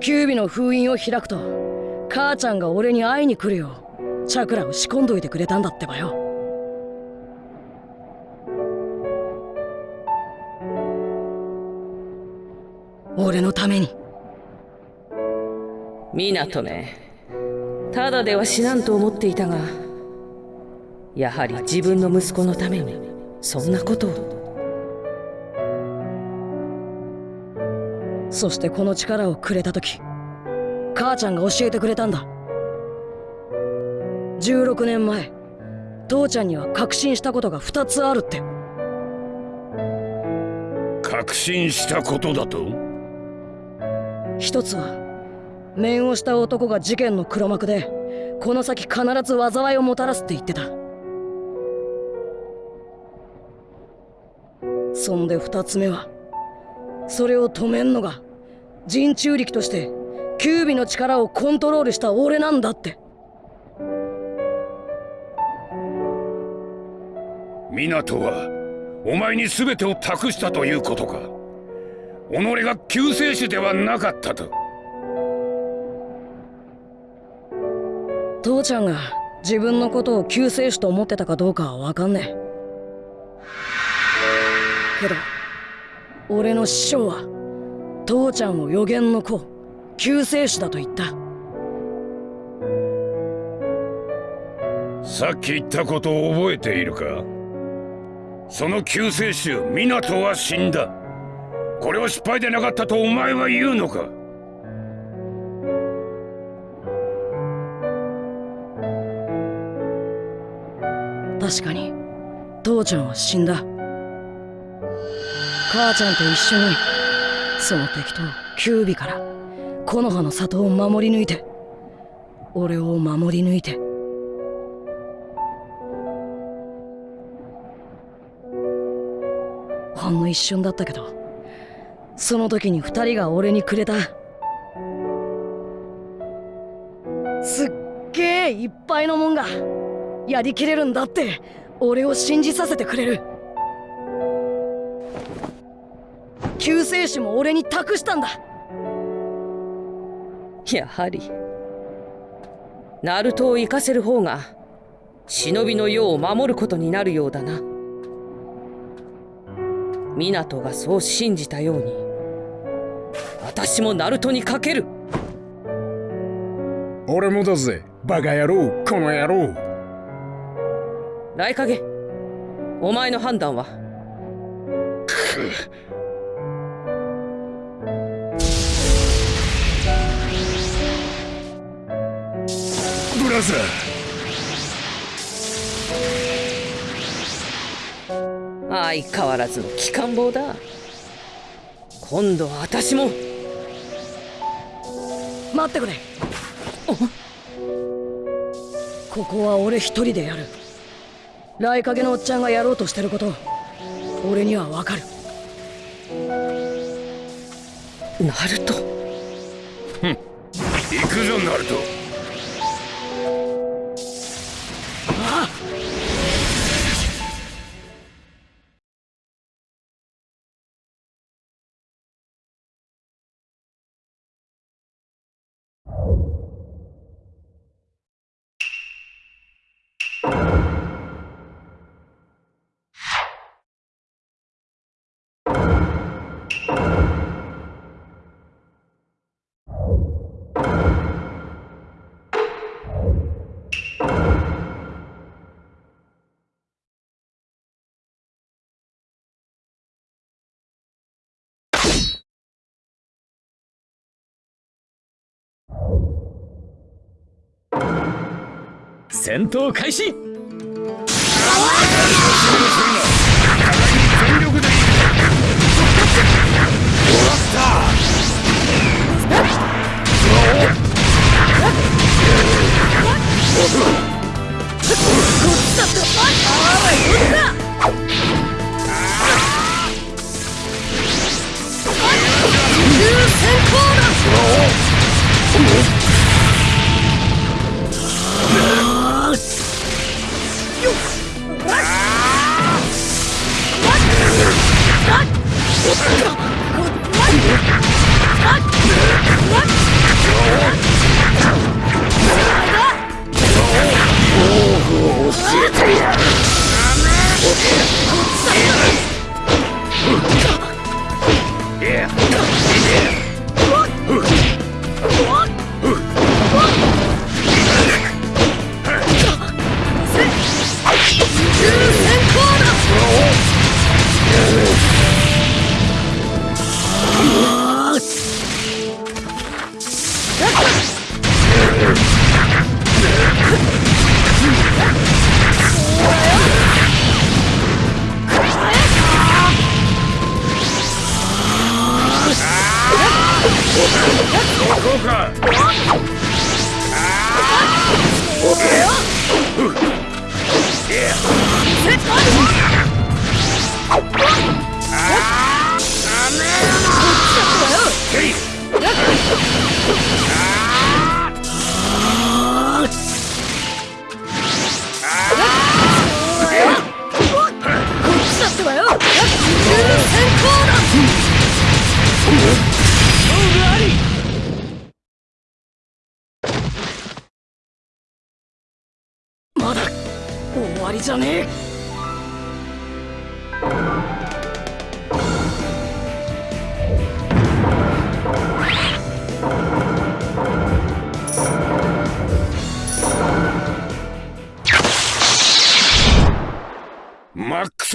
キュービの封印を開くと母ちゃんが俺に会いに来るようチャクラを仕込んどいてくれたんだってばよ。俺のために。湊めただでは死なんと思っていたがやはり自分の息子のためにそんなことを。そしてこの力をくれた時母ちゃんが教えてくれたんだ。16年前父ちゃんには確信したことが2つあるって。確信したことだと？一つは面をした男が事件の黒幕でこの先必ず災いをもたらすって言ってた。そんで二つ目はそれを止めんのが人中力としてキュービの力をコントロールした俺なんだって。湊はお前に全てを託したということか。己が救世主ではなかったと。父ちゃんが自分のことを救世主と思ってたかどうかは分かんねえ。けど俺の師匠は父ちゃんを予言の子救世主だと言った。さっき言ったことを覚えているか？その救世主湊は死んだ。これは失敗でなかったとお前は言うのか？確かに。父ちゃんは死んだ。母ちゃんと一緒に。その敵とキュービから。木の葉の里を守り抜いて。俺を守り抜いて。ほんの一瞬だったけど。その時に二人が俺にくれた。すっげえいっぱいのもんが。やりきれるんだって。俺を信じさせてくれる。救世主も俺に託したんだ。やはり。ナルトを生かせる方が忍びの世を守ることになるようだな。湊がそう信じたように私もナルトにかける。俺もだぜ。バカ野郎この野郎来影お前の判断は？ブラザ相変わらずの機関棒だ。今度は私も。待ってくれ。ここは俺一人でやる来影のおっちゃんがやろうとしてること俺にはわかる。ナルト？行くぞナルト戦闘開始 What? ま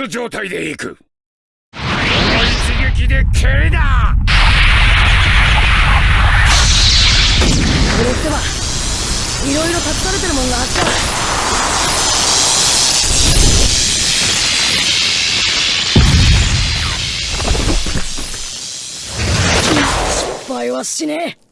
ス状態でいく。この一撃で蹴りだ！これってはいろいろ託されてるもんがあった。失敗はしねえ。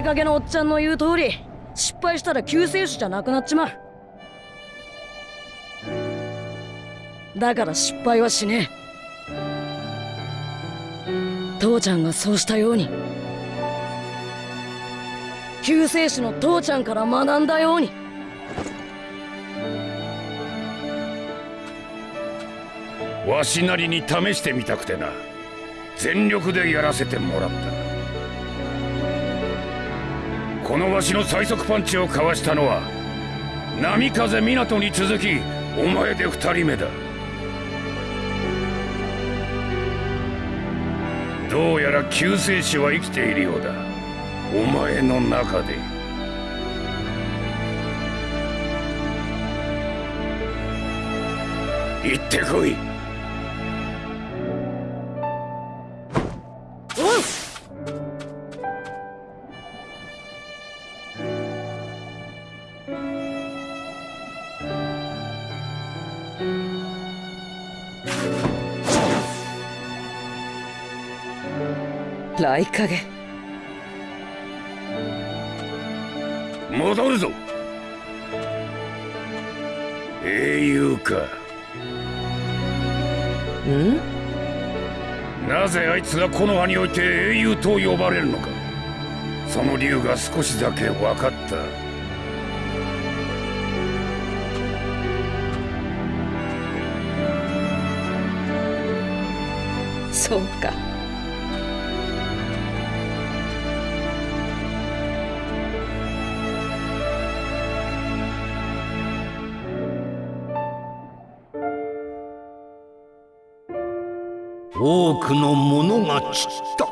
来影のおっちゃんの言う通り失敗したら救世主じゃなくなっちまうだから失敗はしねえ父ちゃんがそうしたように救世主の父ちゃんから学んだようにわしなりに試してみたくてな全力でやらせてもらったこのわしの最速パンチをかわしたのは波風湊に続きお前で二人目だ。どうやら救世主は生きているようだ。お前の中で。行ってこい。来影戻るぞ。英雄か。ん？なぜあいつがこの葉において英雄と呼ばれるのか。その理由が少しだけ分かった。そうかくのものが散った。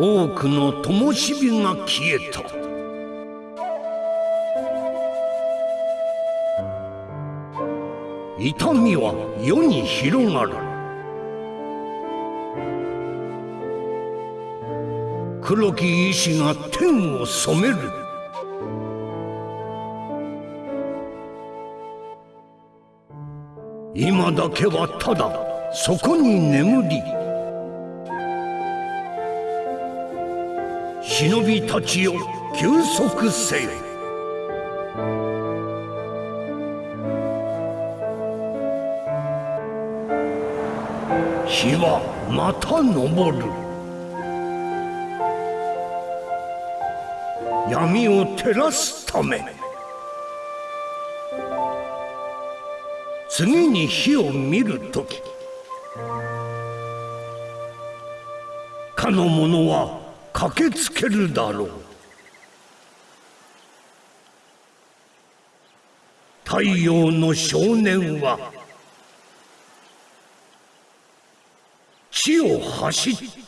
多くの灯火が消えた。痛みは世に広がる。黒き石が天を染める。今だけはただそこに眠り忍びたちよ休息せよ。日はまた昇る。闇を照らすため。次に火を見るときかの者は駆けつけるだろう。太陽の少年は地を走った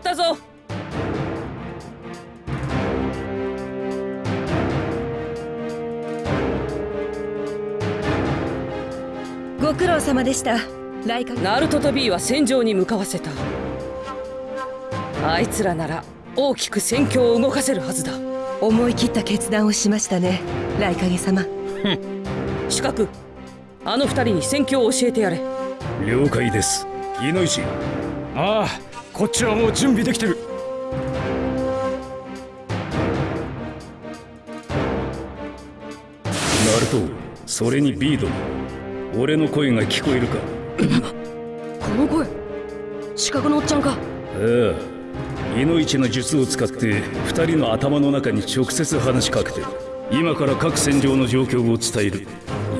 ったぞ。ご苦労様でした。ライカナルトと B は戦場に向かわせた。あいつらなら大きく戦況を動かせるはずだ。思い切った決断をしましたね。ライカゲ様四角あの二人に戦況を教えてやれ。了解です。飯野石ああこっちはもう準備できてる。ナルトそれにビード俺の声が聞こえるか？この声四角のおっちゃんか。ああいのいちの術を使って二人の頭の中に直接話しかけてる。今から各戦場の状況を伝える。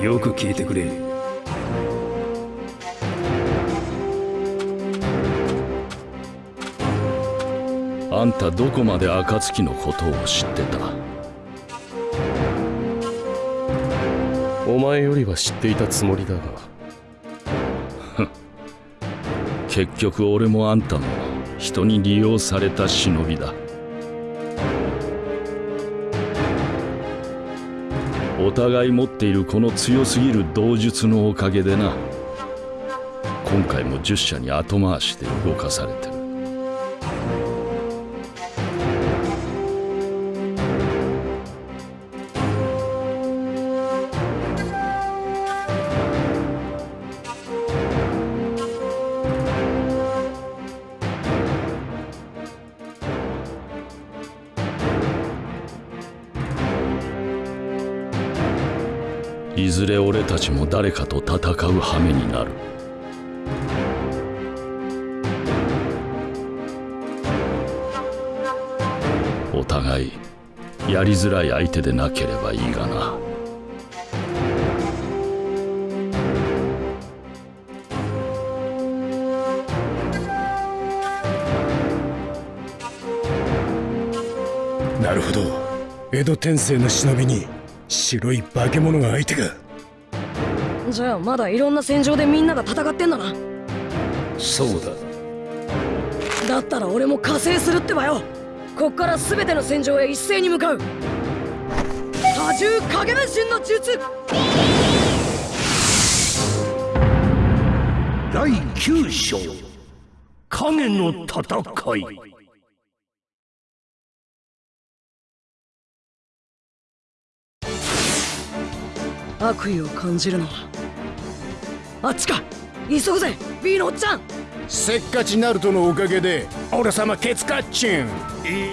よく聞いてくれあんたどこまで暁のことを知ってた？お前よりは知っていたつもりだが。結局俺もあんたも人に利用された忍びだ。お互い持っているこの強すぎる道術のおかげでな。今回も10社に後回しで動かされてたちも誰かと戦う羽目になる。お互いやりづらい相手でなければいいがな。なるほど。江戸天聖の忍びに白い化け物が相手か。じゃあまだいろんな戦場でみんなが戦ってんだな。そうだ。だったら俺も加勢するってばよ。こっから全ての戦場へ一斉に向かう。多重影分身の術。第9章。影の戦い悪意を感じるのはあっちか。急ぐぜ B のおっちゃん。せっかちナルトのおかげで俺様ケツカッチンい